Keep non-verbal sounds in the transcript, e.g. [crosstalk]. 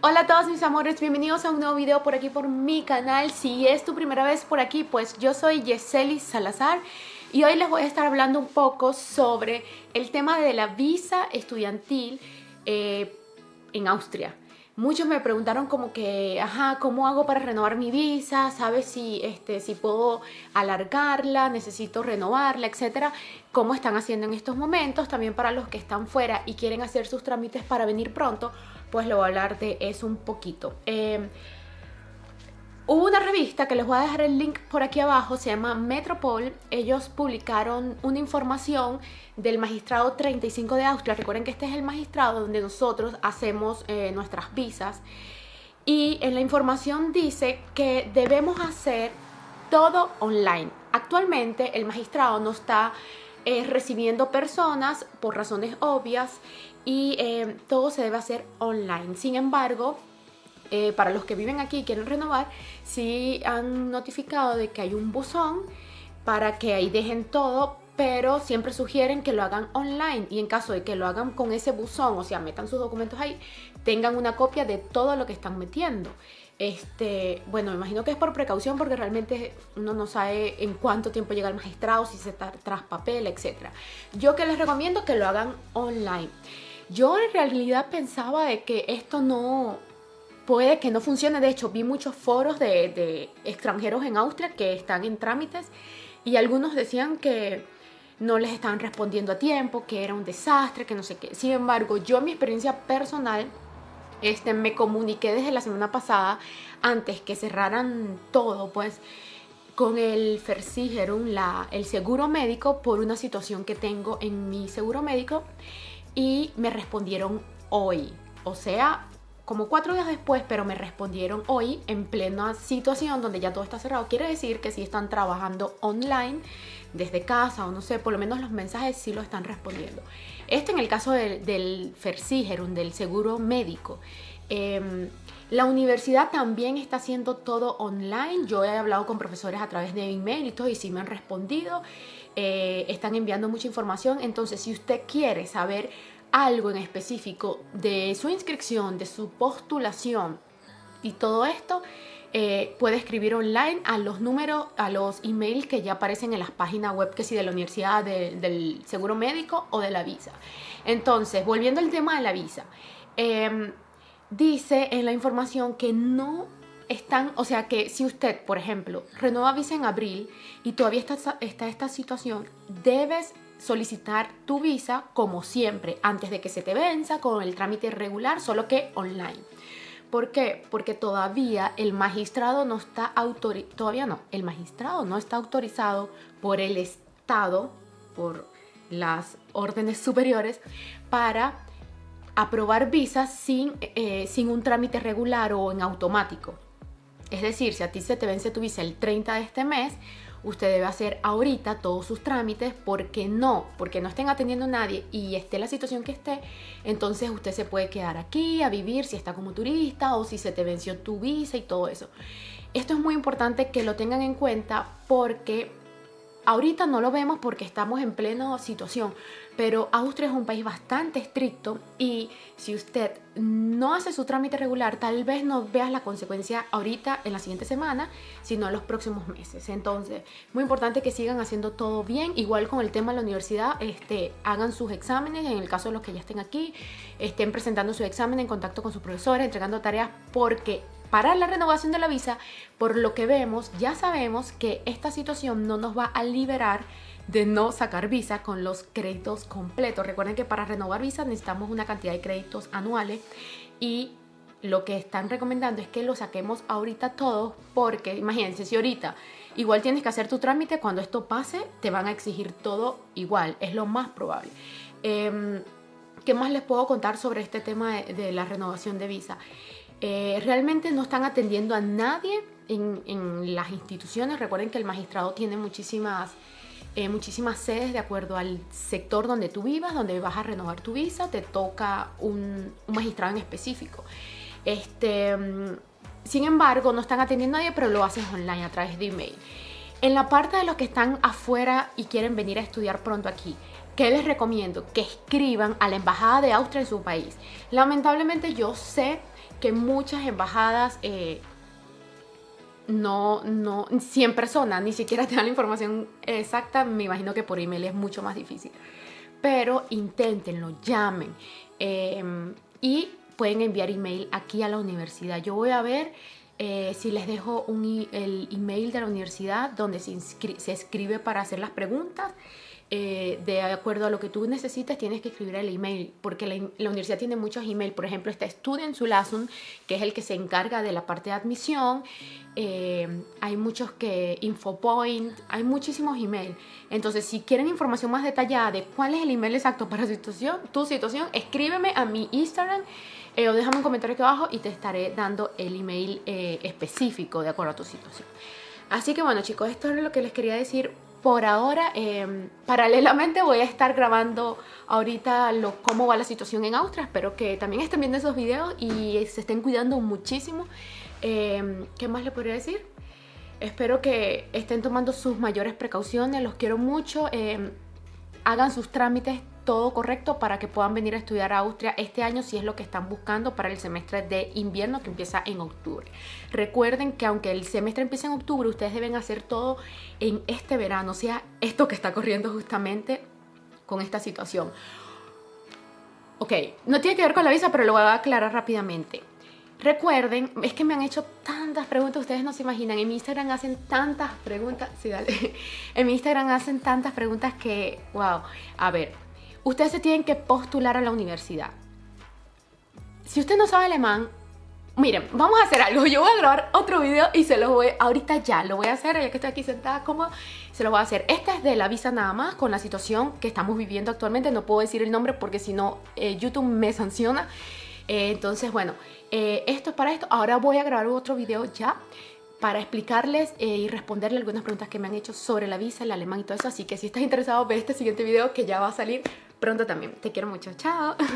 Hola a todos mis amores, bienvenidos a un nuevo video por aquí por mi canal. Si es tu primera vez por aquí, pues yo soy Yeseli Salazar y hoy les voy a estar hablando un poco sobre el tema de la visa estudiantil eh, en Austria. Muchos me preguntaron como que, ajá, ¿cómo hago para renovar mi visa? ¿Sabes si, este, si puedo alargarla? ¿Necesito renovarla? Etcétera. ¿Cómo están haciendo en estos momentos? También para los que están fuera y quieren hacer sus trámites para venir pronto, pues le voy a hablar de eso un poquito. Eh, Hubo una revista que les voy a dejar el link por aquí abajo, se llama Metropol. Ellos publicaron una información del magistrado 35 de Austria. Recuerden que este es el magistrado donde nosotros hacemos eh, nuestras visas. Y en la información dice que debemos hacer todo online. Actualmente el magistrado no está eh, recibiendo personas por razones obvias y eh, todo se debe hacer online. Sin embargo, eh, para los que viven aquí y quieren renovar, sí han notificado de que hay un buzón para que ahí dejen todo, pero siempre sugieren que lo hagan online y en caso de que lo hagan con ese buzón, o sea, metan sus documentos ahí, tengan una copia de todo lo que están metiendo. Este, bueno, me imagino que es por precaución porque realmente uno no sabe en cuánto tiempo llega el magistrado, si se está tras papel, etc. Yo que les recomiendo que lo hagan online. Yo en realidad pensaba de que esto no, puede que no funcione. De hecho, vi muchos foros de, extranjeros en Austria que están en trámites y algunos decían que no les estaban respondiendo a tiempo, que era un desastre, que no sé qué. Sin embargo, yo mi experiencia personal este, me comuniqué desde la semana pasada, antes que cerraran todo, pues con el Versicherung, la, el seguro médico, por una situación que tengo en mi seguro médico y me respondieron hoy. O sea, como cuatro días después, pero me respondieron hoy en plena situación donde ya todo está cerrado. Quiere decir que si están trabajando online, desde casa o no sé, por lo menos los mensajes sí lo están respondiendo. Esto en el caso del, del del seguro médico. Em, la universidad también está haciendo todo online. Yo he hablado con profesores a través de email y todo y sí me han respondido. Eh, están enviando mucha información. Entonces, si usted quiere saber algo en específico de su inscripción, de su postulación y todo esto, eh, puede escribir online a los números, a los emails que ya aparecen en las páginas web que si de la universidad, del seguro médico o de la visa. Entonces, volviendo al tema de la visa, em, dice en la información que no están, o sea que si usted, por ejemplo, renueva visa en abril y todavía está esta situación, debes solicitar tu visa como siempre, antes de que se te venza con el trámite regular, solo que online. ¿Por qué? Porque todavía el magistrado no está autorizado, todavía no, el magistrado no está autorizado por el Estado, por las órdenes superiores, para aprobar visas sin, eh, sin un trámite regular o en automático. Es decir, si a ti se te vence tu visa el 30 de este mes, usted debe hacer ahorita todos sus trámites porque no, porque no estén atendiendo a nadie y esté la situación que esté, entonces usted se puede quedar aquí a vivir si está como turista o si se te venció tu visa y todo eso. Esto es muy importante que lo tengan en cuenta porque Ahorita no lo vemos porque estamos en plena situación, pero Austria es un país bastante estricto y si usted no hace su trámite regular, tal vez no veas la consecuencia ahorita en la siguiente semana, sino en los próximos meses. Entonces, muy importante que sigan haciendo todo bien. Igual con el tema de la universidad, este, hagan sus exámenes, en el caso de los que ya estén aquí, estén presentando su examen en contacto con sus profesores, entregando tareas, porque para la renovación de la visa, por lo que vemos, ya sabemos que esta situación no nos va a liberar de no sacar visa con los créditos completos. Recuerden que para renovar visa necesitamos una cantidad de créditos anuales y lo que están recomendando es que lo saquemos ahorita todos porque imagínense si ahorita igual tienes que hacer tu trámite cuando esto pase te van a exigir todo igual, es lo más probable. Em, ¿Qué más les puedo contar sobre este tema de la renovación de visa? Eh, realmente no están atendiendo a nadie en, las instituciones. Recuerden que el magistrado tiene muchísimas, eh, muchísimas sedes de acuerdo al sector donde tú vivas, donde vas a renovar tu visa, te toca un, magistrado en específico. Este, mm, sin embargo, no están atendiendo a nadie, pero lo haces online a través de email. En la parte de los que están afuera y quieren venir a estudiar pronto aquí, ¿qué les recomiendo? Que escriban a la Embajada de Austria en su país. Lamentablemente yo sé que muchas embajadas eh, no, no, 100 personas ni siquiera [laughs] te dan la información exacta, me imagino que por email es mucho más difícil. Pero inténtenlo, llamen em, y pueden enviar email aquí a la universidad. Yo voy a ver eh, si les dejo un, el email de la universidad donde se, se escribe para hacer las preguntas eh, de acuerdo a lo que tú necesites, tienes que escribir el email, porque la, universidad tiene muchos emails. Por ejemplo, está Student Sulasun, que es el que se encarga de la parte de admisión. Eh, hay muchos que, Infopoint, hay muchísimos emails. Entonces, si quieren información más detallada de cuál es el email exacto para tu situación, tu situación escríbeme a mi Instagram eh, o déjame un comentario aquí abajo y te estaré dando el email específico de acuerdo a tu situación. Así que bueno chicos, esto es lo que les quería decir por ahora, em, paralelamente voy a estar grabando ahorita lo, cómo va la situación en Austria. Espero que también estén viendo esos videos y se estén cuidando muchísimo. Em, ¿Qué más le podría decir? Espero que estén tomando sus mayores precauciones. Los quiero mucho. Em, hagan sus trámites todo correcto para que puedan venir a estudiar a Austria este año si es lo que están buscando para el semestre de invierno que empieza en octubre. Recuerden que aunque el semestre empiece en octubre, ustedes deben hacer todo en este verano, o sea, esto que está corriendo justamente con esta situación. Ok, no tiene que ver con la visa, pero lo voy a aclarar rápidamente. Recuerden, es que me han hecho tantas preguntas, ustedes no se imaginan, en mi Instagram hacen tantas preguntas, sí, dale, [laughs] en mi Instagram hacen tantas preguntas que, wow, a ver, ustedes se tienen que postular a la universidad. Si usted no sabe alemán, miren, vamos a hacer algo. Yo voy a grabar otro video y se lo voy, ahorita ya, lo voy a hacer, ya que estoy aquí sentada cómoda, se lo voy a hacer. Esta es de la visa nada más, con la situación que estamos viviendo actualmente. No puedo decir el nombre porque si no, eh, YouTube me sanciona. Eh, entonces, bueno, eh, esto es para esto. Ahora voy a grabar otro video ya para explicarles y responderle algunas preguntas que me han hecho sobre la visa, el alemán y todo eso. Así que si estás interesado, ve este siguiente video que ya va a salir pronto también. Te quiero mucho. Chao. [laughs]